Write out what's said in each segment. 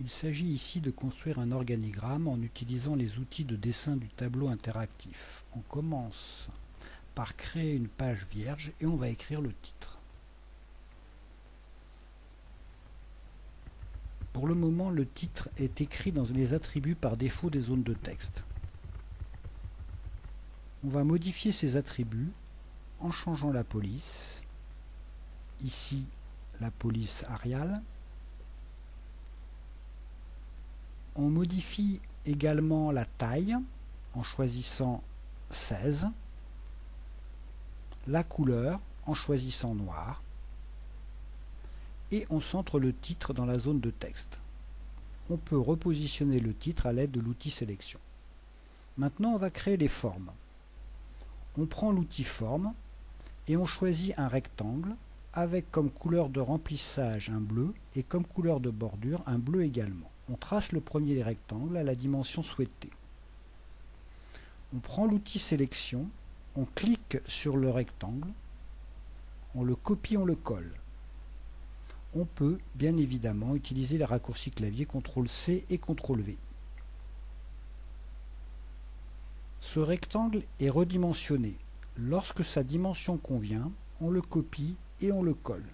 Il s'agit ici de construire un organigramme en utilisant les outils de dessin du tableau interactif. On commence par créer une page vierge et on va écrire le titre. Pour le moment, le titre est écrit dans les attributs par défaut des zones de texte. On va modifier ces attributs en changeant la police. Ici, la police Arial. On modifie également la taille en choisissant 16, la couleur en choisissant noir, et on centre le titre dans la zone de texte. On peut repositionner le titre à l'aide de l'outil sélection. Maintenant, on va créer les formes. On prend l'outil forme et on choisit un rectangle avec comme couleur de remplissage un bleu et comme couleur de bordure un bleu également. On trace le premier rectangle à la dimension souhaitée. On prend l'outil sélection, on clique sur le rectangle, on le copie, on le colle. On peut bien évidemment utiliser les raccourcis clavier CTRL-C et CTRL-V. Ce rectangle est redimensionné. Lorsque sa dimension convient, on le copie et on le colle.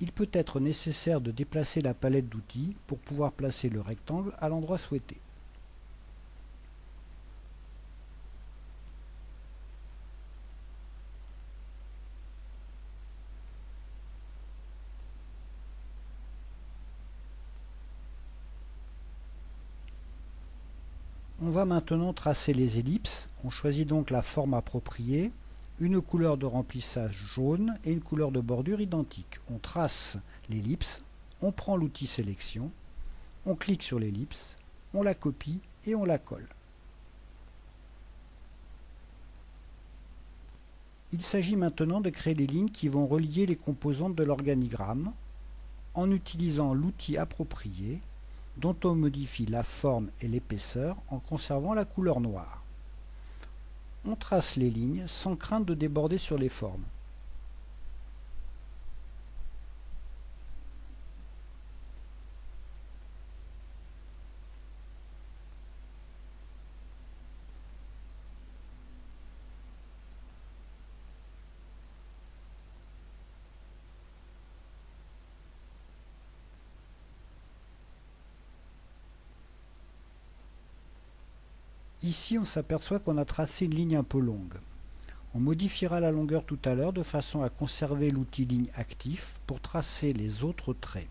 Il peut être nécessaire de déplacer la palette d'outils pour pouvoir placer le rectangle à l'endroit souhaité. On va maintenant tracer les ellipses. On choisit donc la forme appropriée une couleur de remplissage jaune et une couleur de bordure identique. On trace l'ellipse, on prend l'outil sélection, on clique sur l'ellipse, on la copie et on la colle. Il s'agit maintenant de créer les lignes qui vont relier les composantes de l'organigramme en utilisant l'outil approprié dont on modifie la forme et l'épaisseur en conservant la couleur noire on trace les lignes sans crainte de déborder sur les formes. Ici, on s'aperçoit qu'on a tracé une ligne un peu longue. On modifiera la longueur tout à l'heure de façon à conserver l'outil ligne actif pour tracer les autres traits.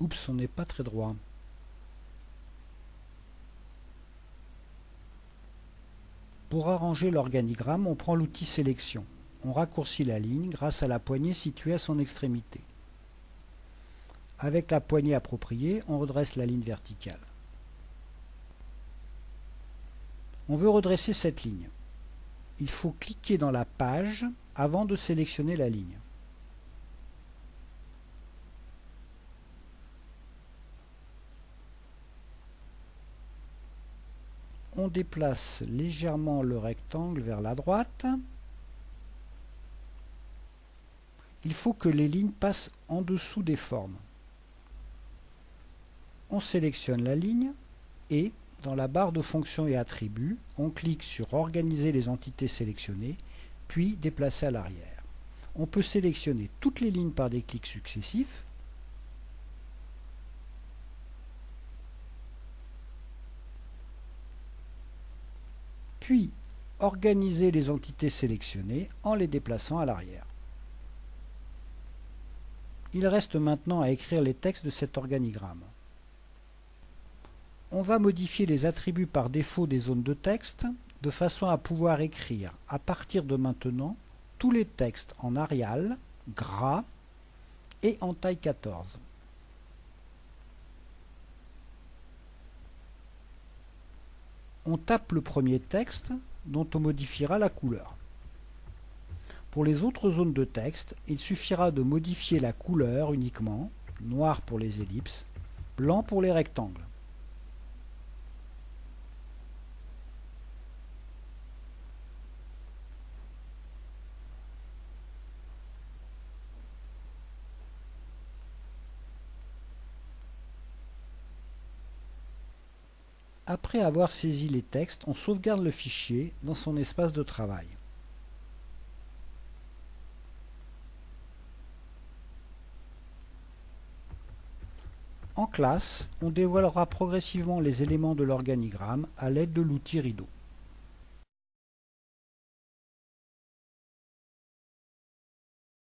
Oups, on n'est pas très droit. Pour arranger l'organigramme, on prend l'outil sélection on raccourcit la ligne grâce à la poignée située à son extrémité. Avec la poignée appropriée, on redresse la ligne verticale. On veut redresser cette ligne. Il faut cliquer dans la page avant de sélectionner la ligne. On déplace légèrement le rectangle vers la droite il faut que les lignes passent en dessous des formes. On sélectionne la ligne et, dans la barre de fonctions et attributs, on clique sur Organiser les entités sélectionnées, puis Déplacer à l'arrière. On peut sélectionner toutes les lignes par des clics successifs, puis organiser les entités sélectionnées en les déplaçant à l'arrière. Il reste maintenant à écrire les textes de cet organigramme. On va modifier les attributs par défaut des zones de texte de façon à pouvoir écrire à partir de maintenant tous les textes en Arial, gras et en taille 14. On tape le premier texte dont on modifiera la couleur. Pour les autres zones de texte, il suffira de modifier la couleur uniquement, noir pour les ellipses, blanc pour les rectangles. Après avoir saisi les textes, on sauvegarde le fichier dans son espace de travail. En classe, on dévoilera progressivement les éléments de l'organigramme à l'aide de l'outil rideau.